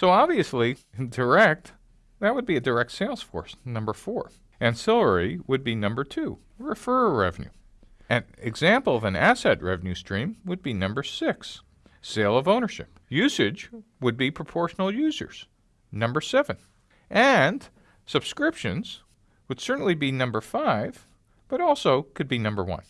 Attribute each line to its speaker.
Speaker 1: So obviously, direct, that would be a direct sales force, number four. Ancillary would be number two, referral revenue. An example of an asset revenue stream would be number six, sale of ownership. Usage would be proportional users, number seven. And subscriptions would certainly be number five, but also could be number one.